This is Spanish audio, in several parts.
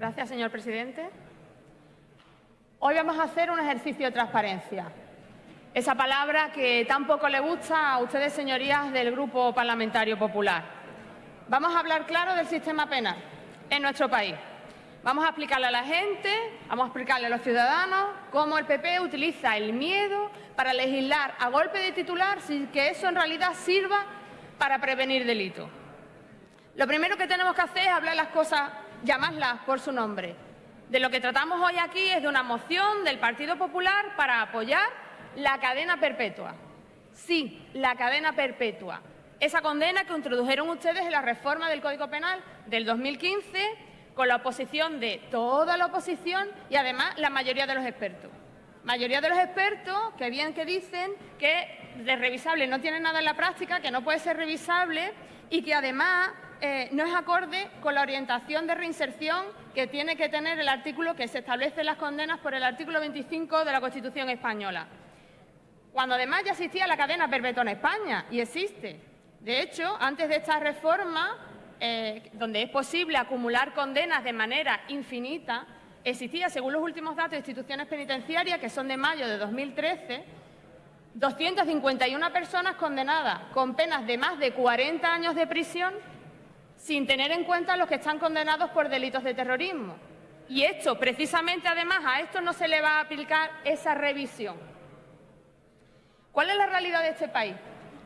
Gracias, señor presidente. Hoy vamos a hacer un ejercicio de transparencia. Esa palabra que tan poco le gusta a ustedes, señorías del Grupo Parlamentario Popular. Vamos a hablar claro del sistema penal en nuestro país. Vamos a explicarle a la gente, vamos a explicarle a los ciudadanos cómo el PP utiliza el miedo para legislar a golpe de titular sin que eso en realidad sirva para prevenir delitos. Lo primero que tenemos que hacer es hablar las cosas, llamarlas por su nombre. De lo que tratamos hoy aquí es de una moción del Partido Popular para apoyar la cadena perpetua. Sí, la cadena perpetua. Esa condena que introdujeron ustedes en la reforma del Código Penal del 2015 con la oposición de toda la oposición y además la mayoría de los expertos. Mayoría de los expertos que bien que dicen que de revisable no tiene nada en la práctica, que no puede ser revisable y que además eh, no es acorde con la orientación de reinserción que tiene que tener el artículo que se establece las condenas por el artículo 25 de la Constitución española. Cuando además ya existía la cadena perpetua en España y existe. De hecho, antes de esta reforma, eh, donde es posible acumular condenas de manera infinita, existía, según los últimos datos de instituciones penitenciarias, que son de mayo de 2013, 251 personas condenadas con penas de más de 40 años de prisión, sin tener en cuenta los que están condenados por delitos de terrorismo. Y esto, precisamente, además, a esto no se le va a aplicar esa revisión. ¿Cuál es la realidad de este país?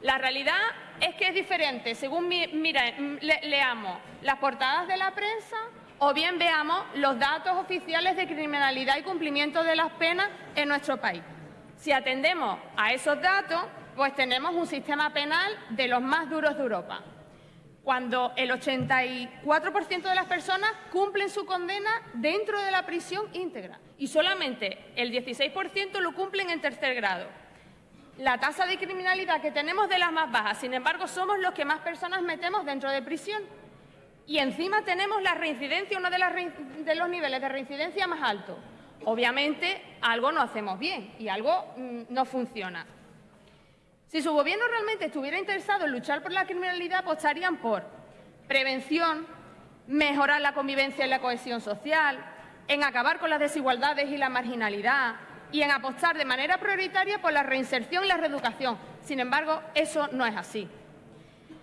La realidad es que es diferente según leamos las portadas de la prensa o bien veamos los datos oficiales de criminalidad y cumplimiento de las penas en nuestro país. Si atendemos a esos datos, pues tenemos un sistema penal de los más duros de Europa, cuando el 84% de las personas cumplen su condena dentro de la prisión íntegra y solamente el 16% lo cumplen en tercer grado la tasa de criminalidad que tenemos de las más bajas. Sin embargo, somos los que más personas metemos dentro de prisión. Y encima tenemos la reincidencia, uno de, los niveles de reincidencia más altos. Obviamente, algo no hacemos bien y algo mm, no funciona. Si su gobierno realmente estuviera interesado en luchar por la criminalidad, apostarían por prevención, mejorar la convivencia y la cohesión social, en acabar con las desigualdades y la marginalidad, y en apostar de manera prioritaria por la reinserción y la reeducación. Sin embargo, eso no es así.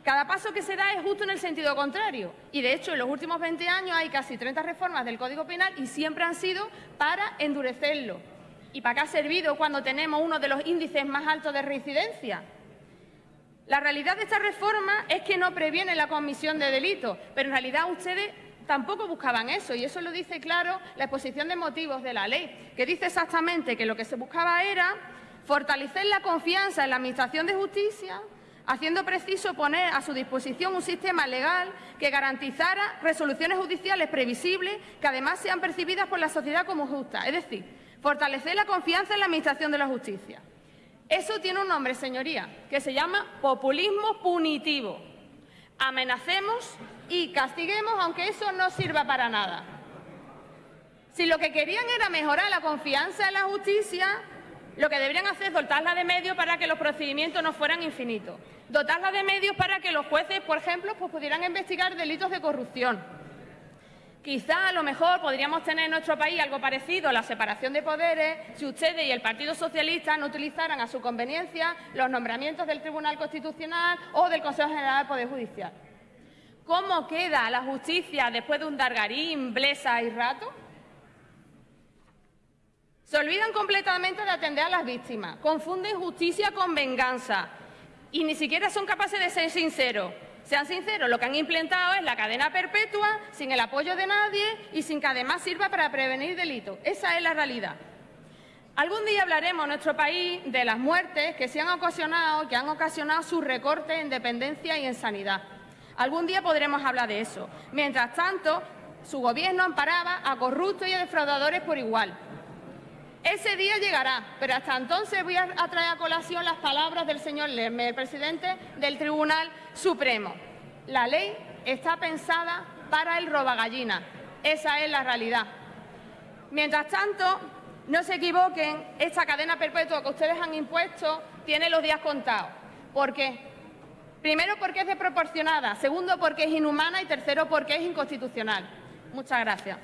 Cada paso que se da es justo en el sentido contrario. Y, de hecho, en los últimos 20 años hay casi 30 reformas del Código Penal y siempre han sido para endurecerlo. ¿Y para qué ha servido cuando tenemos uno de los índices más altos de reincidencia? La realidad de esta reforma es que no previene la comisión de delitos, pero en realidad ustedes tampoco buscaban eso, y eso lo dice claro la exposición de motivos de la ley, que dice exactamente que lo que se buscaba era fortalecer la confianza en la Administración de Justicia, haciendo preciso poner a su disposición un sistema legal que garantizara resoluciones judiciales previsibles que además sean percibidas por la sociedad como justas, es decir, fortalecer la confianza en la Administración de la Justicia. Eso tiene un nombre, señoría, que se llama populismo punitivo amenacemos y castiguemos, aunque eso no sirva para nada. Si lo que querían era mejorar la confianza en la justicia, lo que deberían hacer es dotarla de medios para que los procedimientos no fueran infinitos. Dotarla de medios para que los jueces, por ejemplo, pues pudieran investigar delitos de corrupción Quizá a lo mejor podríamos tener en nuestro país algo parecido a la separación de poderes si ustedes y el Partido Socialista no utilizaran a su conveniencia los nombramientos del Tribunal Constitucional o del Consejo General del Poder Judicial. ¿Cómo queda la justicia después de un Dargarín, Blesa y Rato? Se olvidan completamente de atender a las víctimas, confunden justicia con venganza y ni siquiera son capaces de ser sinceros. Sean sinceros, lo que han implementado es la cadena perpetua, sin el apoyo de nadie y sin que además sirva para prevenir delitos. Esa es la realidad. Algún día hablaremos en nuestro país de las muertes que se han ocasionado, que han ocasionado su recorte en dependencia y en sanidad. Algún día podremos hablar de eso. Mientras tanto, su gobierno amparaba a corruptos y a defraudadores por igual. Ese día llegará, pero hasta entonces voy a traer a colación las palabras del señor Lerme, el presidente del Tribunal Supremo. La ley está pensada para el robagallina. Esa es la realidad. Mientras tanto, no se equivoquen, esta cadena perpetua que ustedes han impuesto tiene los días contados. ¿Por qué? Primero porque es desproporcionada, segundo porque es inhumana y tercero porque es inconstitucional. Muchas gracias.